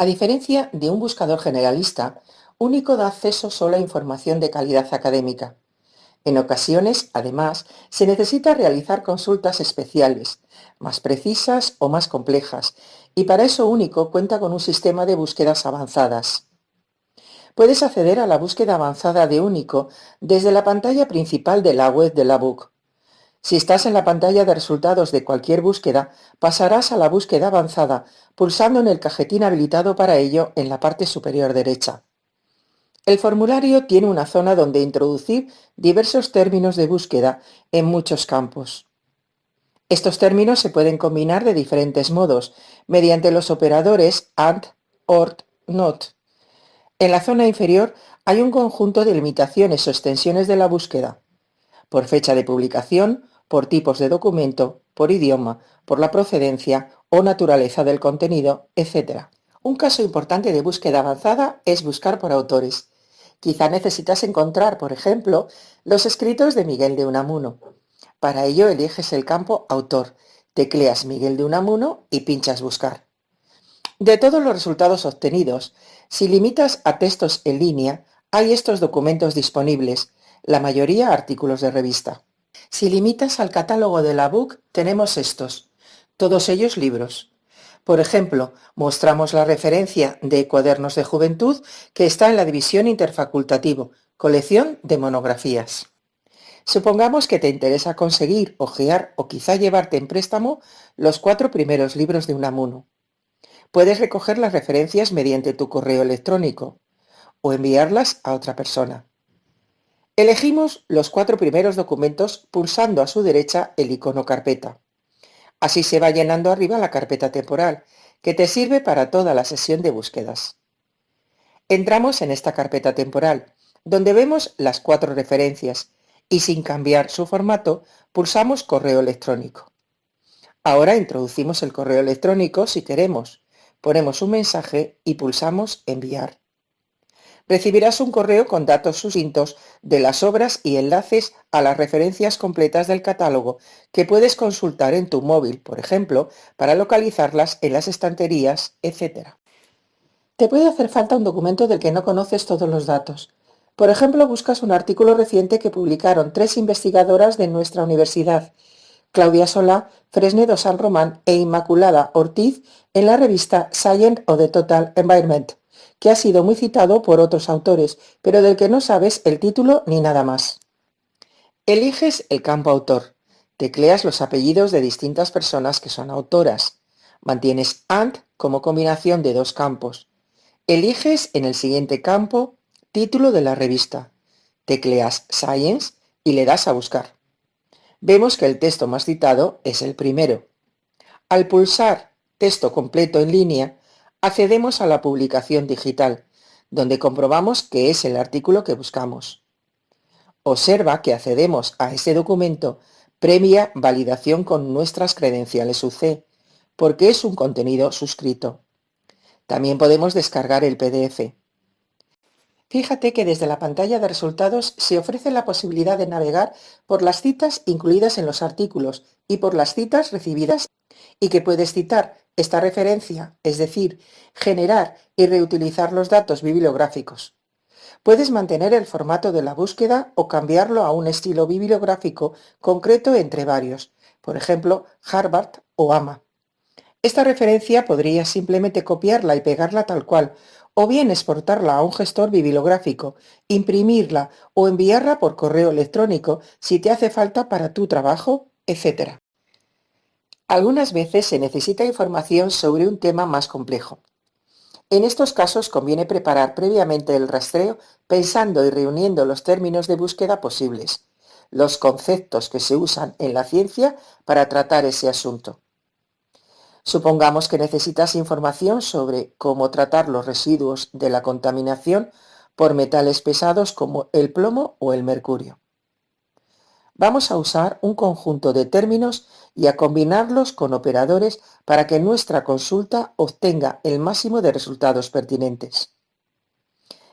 A diferencia de un buscador generalista, Único da acceso solo a información de calidad académica. En ocasiones, además, se necesita realizar consultas especiales, más precisas o más complejas, y para eso Único cuenta con un sistema de búsquedas avanzadas. Puedes acceder a la búsqueda avanzada de Único desde la pantalla principal de la web de la Book. Si estás en la pantalla de resultados de cualquier búsqueda, pasarás a la búsqueda avanzada pulsando en el cajetín habilitado para ello en la parte superior derecha. El formulario tiene una zona donde introducir diversos términos de búsqueda en muchos campos. Estos términos se pueden combinar de diferentes modos, mediante los operadores AND, OR, NOT. En la zona inferior hay un conjunto de limitaciones o extensiones de la búsqueda, por fecha de publicación, por tipos de documento, por idioma, por la procedencia o naturaleza del contenido, etc. Un caso importante de búsqueda avanzada es buscar por autores. Quizá necesitas encontrar, por ejemplo, los escritos de Miguel de Unamuno. Para ello eliges el campo Autor, tecleas Miguel de Unamuno y pinchas Buscar. De todos los resultados obtenidos, si limitas a textos en línea, hay estos documentos disponibles, la mayoría artículos de revista. Si limitas al catálogo de la BOOK, tenemos estos, todos ellos libros. Por ejemplo, mostramos la referencia de Cuadernos de Juventud que está en la división interfacultativo, colección de monografías. Supongamos que te interesa conseguir, ojear o quizá llevarte en préstamo los cuatro primeros libros de Unamuno. Puedes recoger las referencias mediante tu correo electrónico o enviarlas a otra persona. Elegimos los cuatro primeros documentos pulsando a su derecha el icono carpeta. Así se va llenando arriba la carpeta temporal, que te sirve para toda la sesión de búsquedas. Entramos en esta carpeta temporal, donde vemos las cuatro referencias, y sin cambiar su formato, pulsamos correo electrónico. Ahora introducimos el correo electrónico si queremos, ponemos un mensaje y pulsamos enviar recibirás un correo con datos sucintos de las obras y enlaces a las referencias completas del catálogo que puedes consultar en tu móvil, por ejemplo, para localizarlas en las estanterías, etc. Te puede hacer falta un documento del que no conoces todos los datos. Por ejemplo, buscas un artículo reciente que publicaron tres investigadoras de nuestra universidad, Claudia Solá, Fresnedo San Román e Inmaculada Ortiz, en la revista Science of the Total Environment que ha sido muy citado por otros autores, pero del que no sabes el título ni nada más. Eliges el campo autor. Tecleas los apellidos de distintas personas que son autoras. Mantienes AND como combinación de dos campos. Eliges en el siguiente campo título de la revista. Tecleas Science y le das a buscar. Vemos que el texto más citado es el primero. Al pulsar texto completo en línea, accedemos a la publicación digital, donde comprobamos que es el artículo que buscamos. Observa que accedemos a ese documento previa validación con nuestras credenciales UC, porque es un contenido suscrito. También podemos descargar el PDF. Fíjate que desde la pantalla de resultados se ofrece la posibilidad de navegar por las citas incluidas en los artículos y por las citas recibidas y que puedes citar esta referencia, es decir, generar y reutilizar los datos bibliográficos. Puedes mantener el formato de la búsqueda o cambiarlo a un estilo bibliográfico concreto entre varios, por ejemplo, Harvard o AMA. Esta referencia podría simplemente copiarla y pegarla tal cual, o bien exportarla a un gestor bibliográfico, imprimirla o enviarla por correo electrónico si te hace falta para tu trabajo, etc. Algunas veces se necesita información sobre un tema más complejo. En estos casos conviene preparar previamente el rastreo pensando y reuniendo los términos de búsqueda posibles, los conceptos que se usan en la ciencia para tratar ese asunto. Supongamos que necesitas información sobre cómo tratar los residuos de la contaminación por metales pesados como el plomo o el mercurio. Vamos a usar un conjunto de términos y a combinarlos con operadores para que nuestra consulta obtenga el máximo de resultados pertinentes.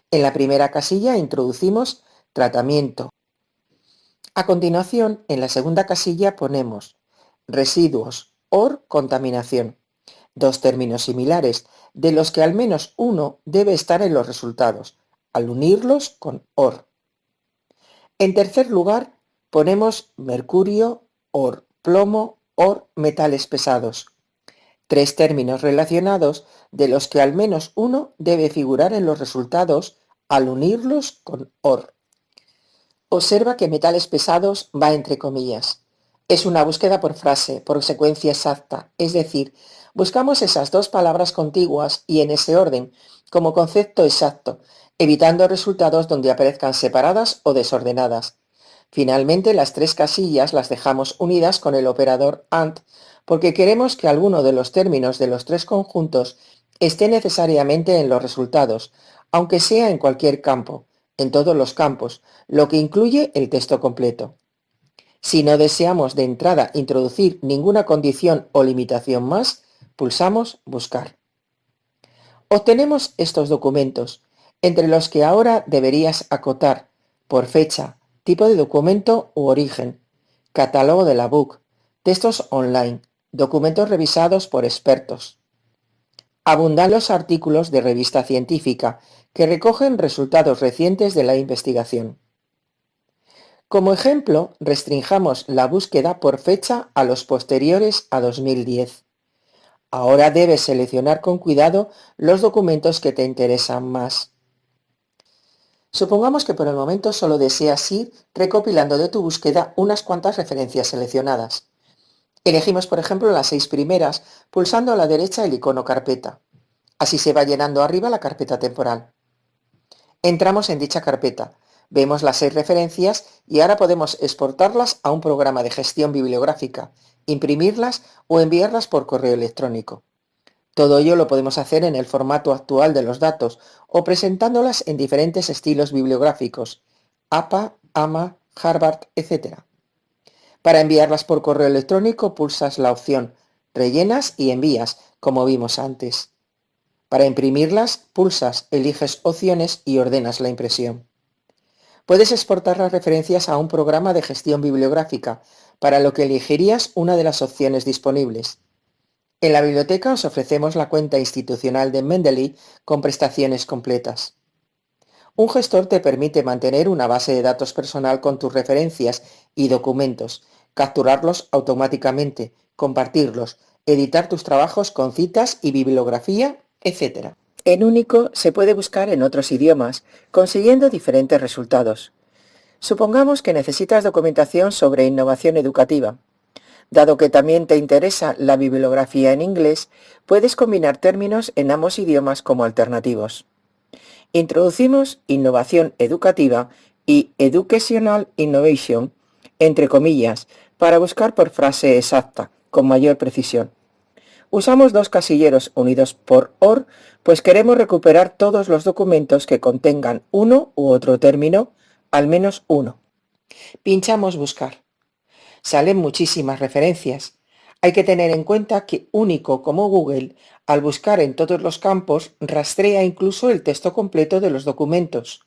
En la primera casilla introducimos tratamiento. A continuación, en la segunda casilla ponemos residuos o contaminación. dos términos similares, de los que al menos uno debe estar en los resultados, al unirlos con OR. En tercer lugar, ponemos mercurio, OR, plomo, OR, metales pesados. Tres términos relacionados de los que al menos uno debe figurar en los resultados al unirlos con OR. Observa que metales pesados va entre comillas. Es una búsqueda por frase, por secuencia exacta, es decir, buscamos esas dos palabras contiguas y en ese orden, como concepto exacto, evitando resultados donde aparezcan separadas o desordenadas. Finalmente, las tres casillas las dejamos unidas con el operador AND porque queremos que alguno de los términos de los tres conjuntos esté necesariamente en los resultados, aunque sea en cualquier campo, en todos los campos, lo que incluye el texto completo. Si no deseamos de entrada introducir ninguna condición o limitación más, pulsamos Buscar. Obtenemos estos documentos, entre los que ahora deberías acotar, por fecha, tipo de documento u origen, catálogo de la book, textos online, documentos revisados por expertos. Abundan los artículos de revista científica que recogen resultados recientes de la investigación. Como ejemplo, restringamos la búsqueda por fecha a los posteriores a 2010. Ahora debes seleccionar con cuidado los documentos que te interesan más. Supongamos que por el momento solo deseas ir recopilando de tu búsqueda unas cuantas referencias seleccionadas. Elegimos, por ejemplo, las seis primeras, pulsando a la derecha el icono carpeta. Así se va llenando arriba la carpeta temporal. Entramos en dicha carpeta, vemos las seis referencias y ahora podemos exportarlas a un programa de gestión bibliográfica, imprimirlas o enviarlas por correo electrónico. Todo ello lo podemos hacer en el formato actual de los datos o presentándolas en diferentes estilos bibliográficos, APA, AMA, Harvard, etc. Para enviarlas por correo electrónico pulsas la opción Rellenas y envías, como vimos antes. Para imprimirlas, pulsas, eliges opciones y ordenas la impresión. Puedes exportar las referencias a un programa de gestión bibliográfica, para lo que elegirías una de las opciones disponibles. En la biblioteca os ofrecemos la cuenta institucional de Mendeley con prestaciones completas. Un gestor te permite mantener una base de datos personal con tus referencias y documentos, capturarlos automáticamente, compartirlos, editar tus trabajos con citas y bibliografía, etc. En Único se puede buscar en otros idiomas, consiguiendo diferentes resultados. Supongamos que necesitas documentación sobre innovación educativa. Dado que también te interesa la bibliografía en inglés, puedes combinar términos en ambos idiomas como alternativos. Introducimos innovación educativa y educational innovation, entre comillas, para buscar por frase exacta, con mayor precisión. Usamos dos casilleros unidos por OR, pues queremos recuperar todos los documentos que contengan uno u otro término, al menos uno. Pinchamos Buscar salen muchísimas referencias. Hay que tener en cuenta que único como Google, al buscar en todos los campos, rastrea incluso el texto completo de los documentos.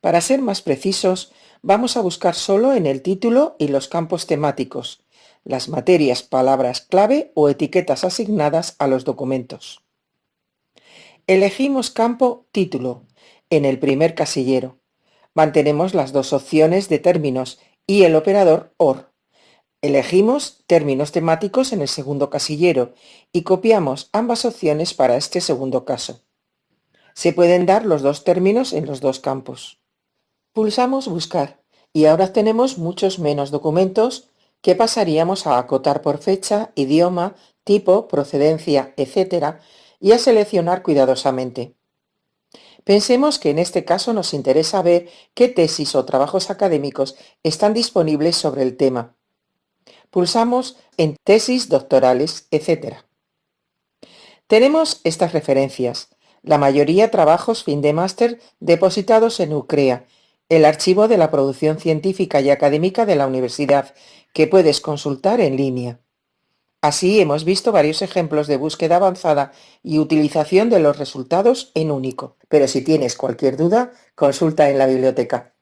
Para ser más precisos, vamos a buscar solo en el título y los campos temáticos, las materias, palabras clave o etiquetas asignadas a los documentos. Elegimos campo Título en el primer casillero. Mantenemos las dos opciones de términos y el operador OR. Elegimos términos temáticos en el segundo casillero y copiamos ambas opciones para este segundo caso. Se pueden dar los dos términos en los dos campos. Pulsamos Buscar y ahora tenemos muchos menos documentos que pasaríamos a acotar por fecha, idioma, tipo, procedencia, etc. y a seleccionar cuidadosamente. Pensemos que en este caso nos interesa ver qué tesis o trabajos académicos están disponibles sobre el tema. Pulsamos en tesis doctorales, etc. Tenemos estas referencias, la mayoría trabajos fin de máster depositados en UCREA, el archivo de la producción científica y académica de la universidad, que puedes consultar en línea. Así hemos visto varios ejemplos de búsqueda avanzada y utilización de los resultados en único. Pero si tienes cualquier duda, consulta en la biblioteca.